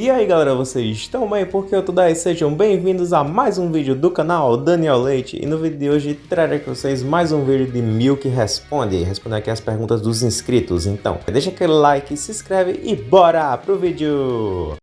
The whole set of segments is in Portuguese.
E aí galera, vocês estão bem? Porque eu tô daí, sejam bem-vindos a mais um vídeo do canal Daniel Leite E no vídeo de hoje trarei com vocês mais um vídeo de Milk Responde Respondendo aqui as perguntas dos inscritos Então, deixa aquele like, se inscreve e bora pro vídeo!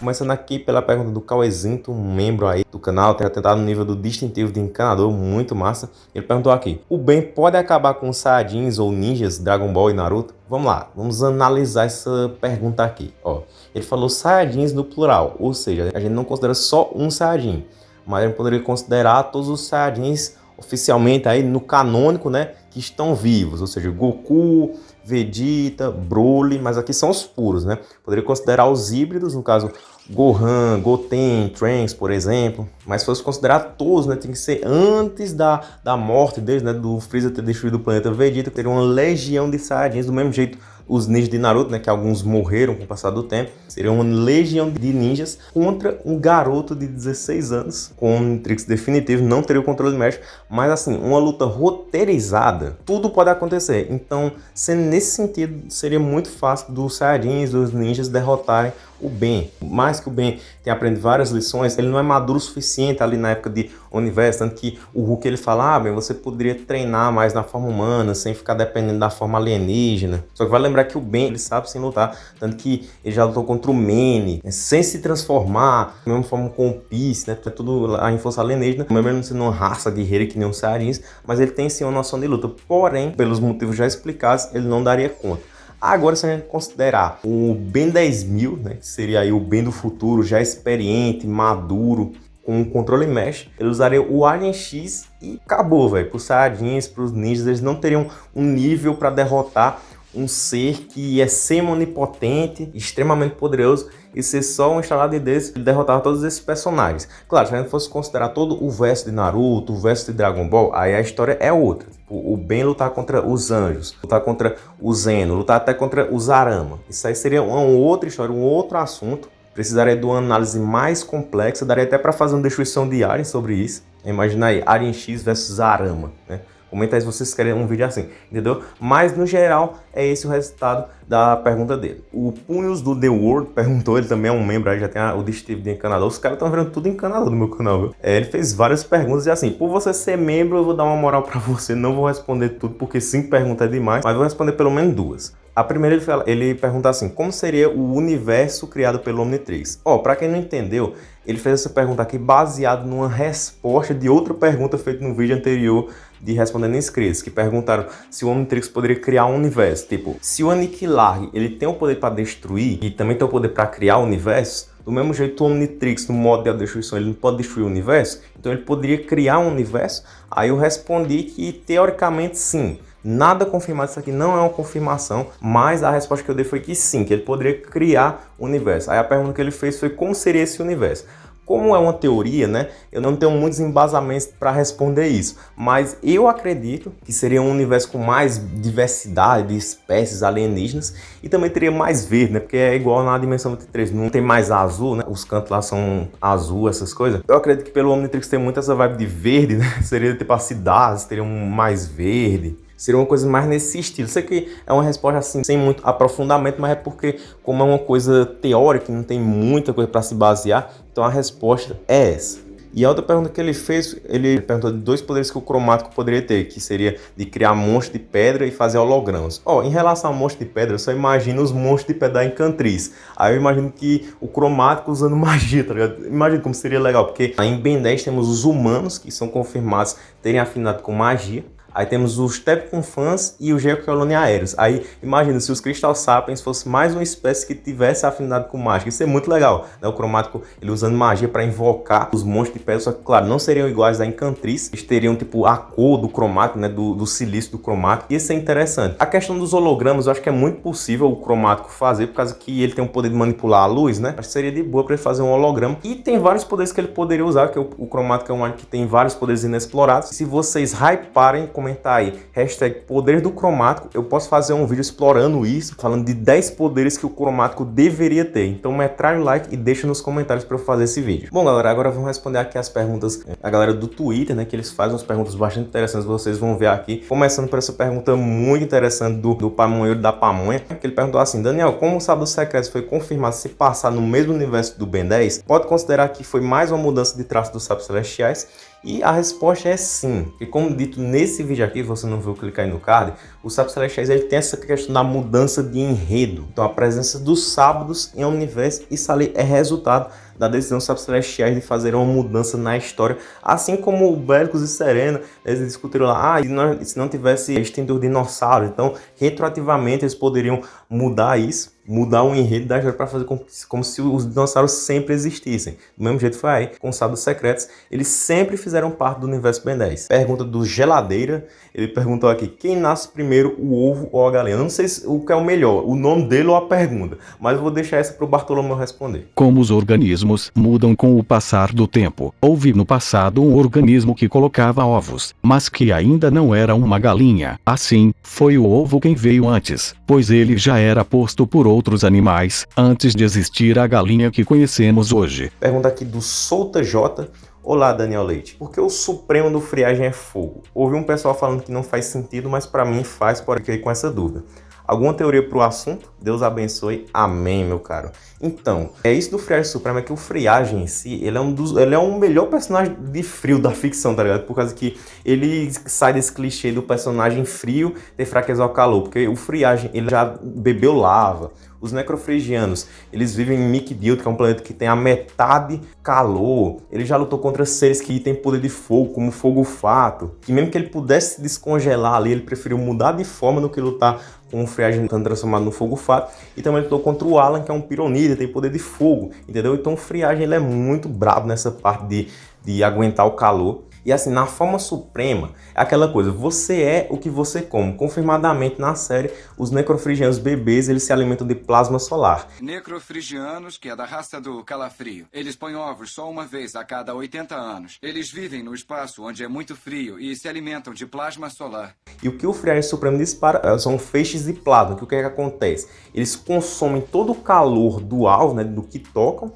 Começando aqui pela pergunta do Cauezinto, um membro aí do canal, tem tentado no nível do distintivo de encanador, muito massa. Ele perguntou aqui, o Ben pode acabar com Saiyajins ou ninjas, Dragon Ball e Naruto? Vamos lá, vamos analisar essa pergunta aqui. Ó, ele falou Saiyajins no plural, ou seja, a gente não considera só um Saiyajin, mas a gente poderia considerar todos os Saiyajins oficialmente aí no canônico, né, que estão vivos, ou seja, Goku, Vegeta, Broly, mas aqui são os puros, né? Poderia considerar os híbridos, no caso Gohan, Goten, Trunks, por exemplo. Mas se fosse considerar todos, né, tem que ser antes da, da morte deles, né, do Freeza ter destruído o planeta Vegeta, teria uma legião de Saiyajins do mesmo jeito os ninjas de Naruto, né, que alguns morreram com o passar do tempo, seria uma legião de ninjas contra um garoto de 16 anos, com um Trix definitivo, não teria o controle médico, mas assim, uma luta roteirizada, tudo pode acontecer. Então, sendo nesse sentido, seria muito fácil dos Saiyajins, dos ninjas derrotarem o Ben. Mais que o Ben tenha aprendido várias lições, ele não é maduro o suficiente ali na época de universo, tanto que o Hulk ele fala, ah, Ben, você poderia treinar mais na forma humana, sem ficar dependendo da forma alienígena. Só que vai lembrar que o Ben, ele sabe sem lutar, tanto que ele já lutou contra o Manny, né, sem se transformar, da mesma forma com o Peace, né, é tudo lá em força alienígena, mesmo sendo uma raça guerreira que nem um Saiyajins, mas ele tem sim uma noção de luta, porém, pelos motivos já explicados, ele não daria conta. Agora, se a gente considerar o Ben 10.000, né, que seria aí o Ben do futuro, já experiente, maduro, com um controle mesh, ele usaria o Alien X e acabou, velho. Para os Saiyajins, para os ninjas, eles não teriam um nível para derrotar um ser que é semi-onipotente, extremamente poderoso, e ser só um instalado de desse, ele derrotava todos esses personagens. Claro, se a gente fosse considerar todo o verso de Naruto, o verso de Dragon Ball, aí a história é outra. Tipo, o Ben lutar contra os anjos, lutar contra o Zeno, lutar até contra os Arama. Isso aí seria uma outra história, um outro assunto. Precisaria de uma análise mais complexa, daria até para fazer uma destruição de Alien sobre isso. Imagina aí, Alien X versus Arama, né? Comenta aí se vocês querem um vídeo assim, entendeu? Mas, no geral, é esse o resultado da pergunta dele. O Punhos do The World perguntou, ele também é um membro aí, já tem a, o distintivo de encanador. Os caras estão vendo tudo encanador no meu canal, viu? É, ele fez várias perguntas e assim, por você ser membro, eu vou dar uma moral pra você. Não vou responder tudo, porque cinco perguntas é demais, mas vou responder pelo menos duas. A primeira ele, fala, ele pergunta assim, como seria o universo criado pelo Omnitrix? Ó, oh, pra quem não entendeu, ele fez essa pergunta aqui baseado numa resposta de outra pergunta feita no vídeo anterior de Respondendo Inscritos, que perguntaram se o Omnitrix poderia criar um universo. Tipo, se o Aniquilar ele tem o poder para destruir e também tem o poder para criar universo, do mesmo jeito o Omnitrix, no modo de destruição, ele não pode destruir o universo, então ele poderia criar um universo. Aí eu respondi que teoricamente sim. Nada confirmado, isso aqui não é uma confirmação, mas a resposta que eu dei foi que sim, que ele poderia criar o universo. Aí a pergunta que ele fez foi como seria esse universo. Como é uma teoria, né, eu não tenho muitos embasamentos para responder isso, mas eu acredito que seria um universo com mais diversidade de espécies alienígenas e também teria mais verde, né, porque é igual na dimensão 23, não tem mais azul, né, os cantos lá são azul, essas coisas. Eu acredito que pelo Omnitrix tem muito essa vibe de verde, né, seria tipo as cidades teriam mais verde, Seria uma coisa mais nesse estilo. Sei que é uma resposta assim, sem muito aprofundamento, mas é porque, como é uma coisa teórica, não tem muita coisa para se basear, então a resposta é essa. E a outra pergunta que ele fez, ele perguntou de dois poderes que o cromático poderia ter, que seria de criar monstros de pedra e fazer hologramas. Ó, oh, em relação a monstros de pedra, eu só imagino os monstros de pedra da Encantriz. Aí eu imagino que o cromático usando magia, tá ligado? Imagina como seria legal, porque em Ben 10 temos os humanos, que são confirmados terem afinado com magia. Aí temos os Tepcon Fans e o Geocolone Aéreos. Aí imagina se os Crystal Sapiens fosse mais uma espécie que tivesse afinidade com mágica. Isso é muito legal, né? O cromático ele usando magia para invocar os monstros de pedra, só que claro, não seriam iguais da Encantriz. Eles teriam tipo a cor do cromático, né? Do, do silício do cromático. Isso é interessante. A questão dos hologramas, eu acho que é muito possível o cromático fazer, por causa que ele tem o poder de manipular a luz, né? Acho que seria de boa para ele fazer um holograma. E tem vários poderes que ele poderia usar, que o, o cromático é um que tem vários poderes inexplorados. Se vocês hyparem comentar aí, hashtag poder do cromático, eu posso fazer um vídeo explorando isso, falando de 10 poderes que o cromático deveria ter. Então metralha o like e deixa nos comentários para eu fazer esse vídeo. Bom galera, agora vamos responder aqui as perguntas, a galera do Twitter, né, que eles fazem umas perguntas bastante interessantes, vocês vão ver aqui. Começando por essa pergunta muito interessante do, do Pamonheiro da Pamonha, que ele perguntou assim, Daniel, como o Sábado Secreto foi confirmado se passar no mesmo universo do Ben 10, pode considerar que foi mais uma mudança de traço dos Sábios Celestiais? E a resposta é sim. E como dito nesse vídeo aqui, você não viu clicar aí no card, o Sábios Celestiais ele tem essa questão da mudança de enredo. Então a presença dos sábados em universo, isso ali é resultado da decisão dos Celestiais de fazer uma mudança na história. Assim como o Bélicos e Serena, eles discutiram lá, ah, se não tivesse extintor dinossauro, então retroativamente eles poderiam mudar isso mudar o enredo da história para fazer como, como, se os dinossauros sempre existissem. Do mesmo jeito foi aí, com os Sábios Secretos, eles sempre fizeram parte do universo Ben 10. Pergunta do Geladeira, ele perguntou aqui, quem nasce primeiro, o ovo ou a galinha? Eu não sei se, o que é o melhor, o nome dele ou a pergunta, mas eu vou deixar essa para o Bartolomeu responder. Como os organismos mudam com o passar do tempo. Houve no passado um organismo que colocava ovos, mas que ainda não era uma galinha. Assim, foi o ovo quem veio antes, pois ele já era posto por outro outros animais, antes de existir a galinha que conhecemos hoje. Pergunta aqui do Solta J. Olá, Daniel Leite. Por que o supremo do friagem é fogo? Ouvi um pessoal falando que não faz sentido, mas para mim faz, por aqui com essa dúvida. Alguma teoria para o assunto? Deus abençoe. Amém, meu caro. Então, é isso do Friagem Supremo, é que o Friagem em si, ele é um dos, ele é um melhor personagem de frio da ficção, tá ligado? Por causa que ele sai desse clichê do personagem frio ter fraqueza ao calor, porque o Friagem, ele já bebeu lava, os necrofrigianos, eles vivem em Mikdild, que é um planeta que tem a metade calor. Ele já lutou contra seres que têm poder de fogo, como fogo fato. Que mesmo que ele pudesse descongelar ali, ele preferiu mudar de forma do que lutar com o friagem transformado no fogo fato. E também lutou contra o Alan, que é um pironida, tem poder de fogo, entendeu? Então o friagem ele é muito brabo nessa parte de, de aguentar o calor. E assim, na forma suprema, é aquela coisa, você é o que você come. Confirmadamente na série, os necrofrigianos bebês, eles se alimentam de plasma solar. Necrofrigianos, que é da raça do calafrio. Eles põem ovos só uma vez a cada 80 anos. Eles vivem no espaço onde é muito frio e se alimentam de plasma solar. E o que o friagem supremo dispara eh, são feixes de plasma. Que o que, é que acontece? Eles consomem todo o calor do alvo, né, do que tocam,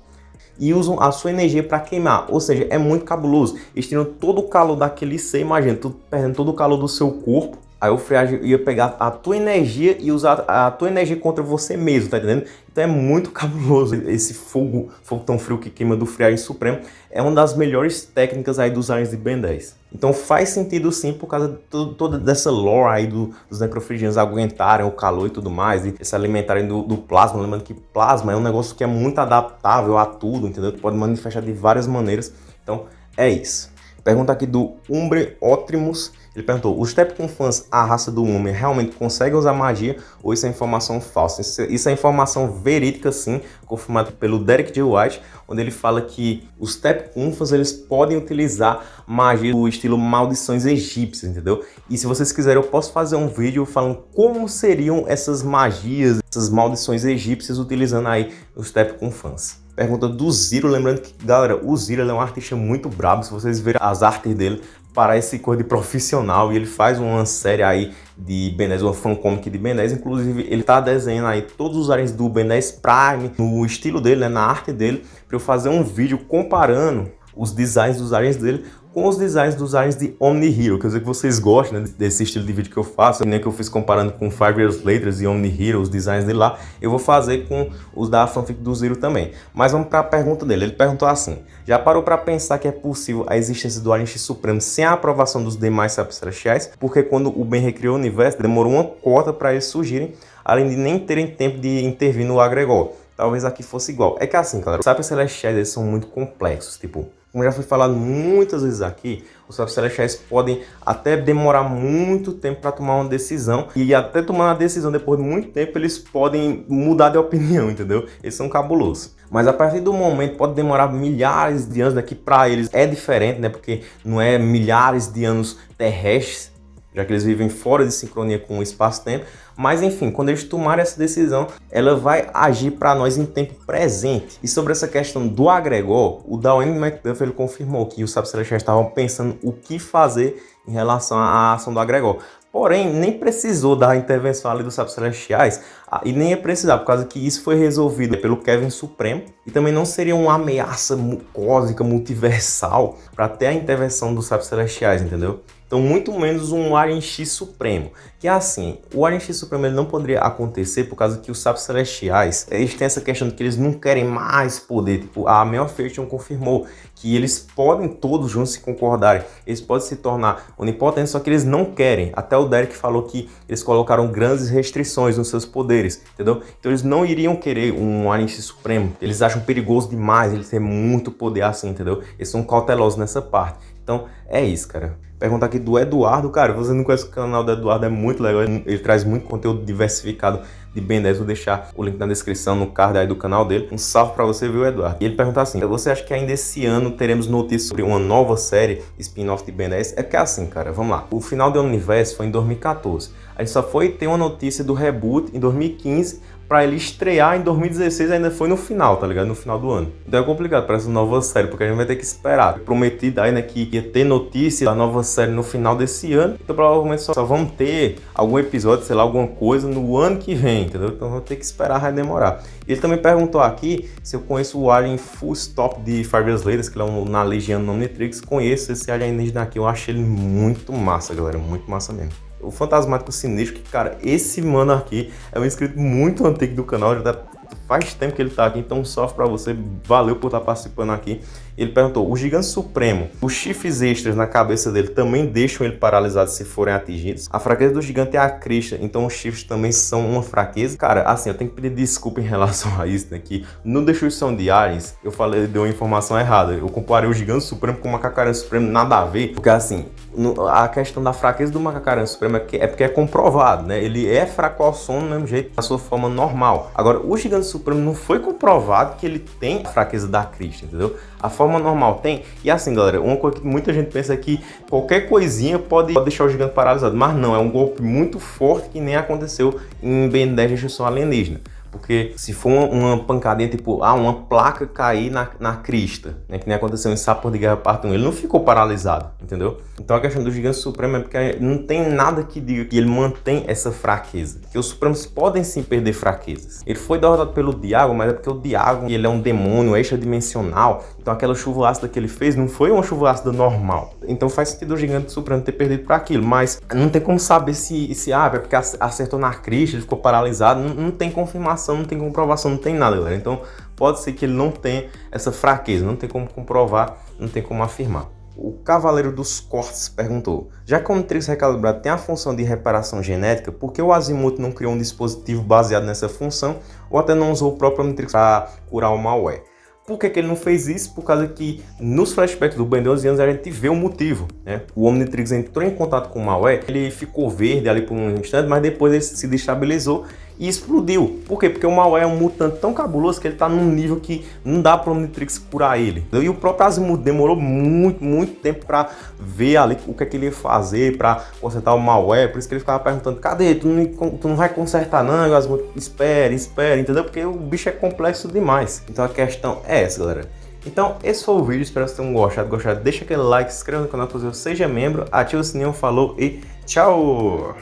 e usam a sua energia para queimar. Ou seja, é muito cabuloso. Eles tiram todo o calor daquele ser, imagina, tu perdendo todo o calor do seu corpo. Aí o friagem ia pegar a tua energia e usar a tua energia contra você mesmo, tá entendendo? Então é muito cabuloso esse fogo, fogo tão frio que queima do Friagem Supremo. É uma das melhores técnicas aí dos aliens de Ben 10. Então faz sentido sim por causa de toda dessa lore aí do, dos necrofrigianos aguentarem o calor e tudo mais, e se alimentarem do, do, plasma. Lembrando que plasma é um negócio que é muito adaptável a tudo, entendeu? Pode manifestar de várias maneiras. Então é isso. Pergunta aqui do Umbre Otrimus. Ele perguntou, os fãs, a raça do homem, realmente conseguem usar magia ou isso é informação falsa? Isso, isso é informação verídica sim, confirmado pelo Derek J. White, onde ele fala que os Tepcunfas eles podem utilizar magia do estilo maldições egípcias, entendeu? E se vocês quiserem eu posso fazer um vídeo falando como seriam essas magias, essas maldições egípcias utilizando aí os Tepcunfans. Pergunta do Ziro, lembrando que, galera, o Ziro é um artista muito brabo, se vocês verem as artes dele, parece coisa de profissional e ele faz uma série aí de Ben 10, uma fancomic de Ben 10, inclusive ele tá desenhando aí todos os aliens do Ben 10 Prime, no estilo dele, né, na arte dele, para eu fazer um vídeo comparando os designs dos aliens dele com os designs dos aliens de Omni Hero. Quer dizer que vocês gostam né, desse estilo de vídeo que eu faço, nem que eu fiz comparando com Five Years Later e Omni Hero, os designs dele lá, eu vou fazer com os da fanfic do Zero também. Mas vamos para a pergunta dele. Ele perguntou assim, já parou para pensar que é possível a existência do Alien X Supremo sem a aprovação dos demais celestiais? Porque quando o Ben recriou o universo, demorou uma cota para eles surgirem, além de nem terem tempo de intervir no agregor. Talvez aqui fosse igual. É que assim, galera, os sábios celestiais eles são muito complexos, tipo como já foi falado muitas vezes aqui, os sábios celestiais podem até demorar muito tempo para tomar uma decisão e até tomar uma decisão depois de muito tempo eles podem mudar de opinião, entendeu? Eles são cabulosos. Mas a partir do momento pode demorar milhares de anos, né, para eles é diferente, né? Porque não é milhares de anos terrestres, já que eles vivem fora de sincronia com o espaço-tempo. Mas enfim, quando eles tomarem essa decisão, ela vai agir para nós em tempo presente. E sobre essa questão do agregor, o Dwayne McDuff ele confirmou que os Sábios Celestiais estavam pensando o que fazer em relação à ação do agregor. Porém, nem precisou da intervenção ali dos Sábios Celestiais ah, e nem ia precisar, por causa que isso foi resolvido pelo Kevin Supremo e também não seria uma ameaça cósmica, multiversal para ter a intervenção dos Sábios Celestiais, entendeu? Então, muito menos um Alien X Supremo. Que é assim, o Alien X Supremo ele não poderia acontecer por causa que os Sábios Celestiais, eles têm essa questão de que eles não querem mais poder. Tipo, a Mel Faction confirmou que eles podem todos juntos se concordarem. Eles podem se tornar onipotentes, só que eles não querem. Até o Derek falou que eles colocaram grandes restrições nos seus poderes, entendeu? Então eles não iriam querer um Alien X Supremo. Eles acham perigoso demais, eles têm muito poder assim, entendeu? Eles são cautelosos nessa parte. Então é isso, cara. Pergunta aqui do Eduardo, cara, você não conhece o canal do Eduardo, é muito legal, ele traz muito conteúdo diversificado de Ben 10, vou deixar o link na descrição, no card aí do canal dele. Um salve pra você, viu, Eduardo? E ele pergunta assim, você acha que ainda esse ano teremos notícias sobre uma nova série spin-off de Ben 10? É que é assim, cara, vamos lá. O final do universo foi em 2014. A gente só foi ter uma notícia do reboot em 2015, para ele estrear em 2016 ainda foi no final, tá ligado? No final do ano. Então é complicado para essa nova série, porque a gente vai ter que esperar. Prometido aí, né, que ia ter notícia da nova série no final desse ano. Então provavelmente só, só vamos ter algum episódio, sei lá, alguma coisa no ano que vem, entendeu? Então vamos ter que esperar, vai demorar. Ele também perguntou aqui se eu conheço o Alien Full Stop de Five Years Later, que é um, na Legião Omnitrix. Conheço esse alienígena aqui, eu achei ele muito massa, galera, muito massa mesmo o Fantasmático Sinistro, que, cara, esse mano aqui é um inscrito muito antigo do canal, já tá, faz tempo que ele tá aqui, então sofre pra você, valeu por estar tá participando aqui. Ele perguntou, o Gigante Supremo, os chifres extras na cabeça dele também deixam ele paralisado se forem atingidos? A fraqueza do gigante é a crista, então os chifres também são uma fraqueza? Cara, assim, eu tenho que pedir desculpa em relação a isso, né, que no Destruição de Ares, eu falei, deu uma informação errada, eu comparei o Gigante Supremo com o Macacaran Supremo, nada a ver, porque assim, no, a questão da fraqueza do Macacaran Supremo é, que, é porque é comprovado, né, ele é fraco ao som do mesmo jeito, da sua forma normal. Agora, o Gigante Supremo não foi comprovado que ele tem a fraqueza da crista, entendeu? A forma normal tem. E assim, galera, uma coisa que muita gente pensa é que qualquer coisinha pode deixar o gigante paralisado. Mas não, é um golpe muito forte que nem aconteceu em Ben 10 Destruição Alienígena. Porque se for uma, uma, pancadinha, tipo, ah, uma placa cair na, na crista, né, que nem aconteceu em Sapor de Guerra Parte 1, ele não ficou paralisado, entendeu? Então a questão do Gigante Supremo é porque não tem nada que diga que ele mantém essa fraqueza. Que os Supremos podem sim perder fraquezas. Ele foi derrotado pelo Diago, mas é porque o Diago ele é um demônio extradimensional, então aquela chuva ácida que ele fez não foi uma chuva ácida normal. Então faz sentido o Gigante Supremo ter perdido para aquilo, mas não tem como saber se, se ah, é porque acertou na crista, ele ficou paralisado, não, não tem confirmação não tem comprovação, não tem nada, galera. Então pode ser que ele não tenha essa fraqueza, não tem como comprovar, não tem como afirmar. O Cavaleiro dos Cortes perguntou, já que o Omnitrix recalibrado tem a função de reparação genética, por que o Azimuth não criou um dispositivo baseado nessa função ou até não usou o próprio Omnitrix para curar o malware? Por que, que, ele não fez isso? Por causa que nos flashbacks do Ben 12 anos a gente vê o motivo. Né? O Omnitrix entrou em contato com o malware, ele ficou verde ali por um instante, mas depois ele se destabilizou e explodiu. Por quê? Porque o Malware é um mutante tão cabuloso que ele tá num nível que não dá para o Omnitrix curar ele. E o próprio Azimuth demorou muito, muito tempo para ver ali o que, é que ele ia fazer para consertar o Malware. Por isso que ele ficava perguntando, cadê? Tu não, tu não vai consertar não? E o Azimuth, espera, espera, entendeu? Porque o bicho é complexo demais. Então a questão é essa, galera. Então, esse foi o vídeo, espero que vocês tenham gostado. Gostado, deixa aquele like, se inscreva no canal, seja membro, ativa o sininho, falou e tchau!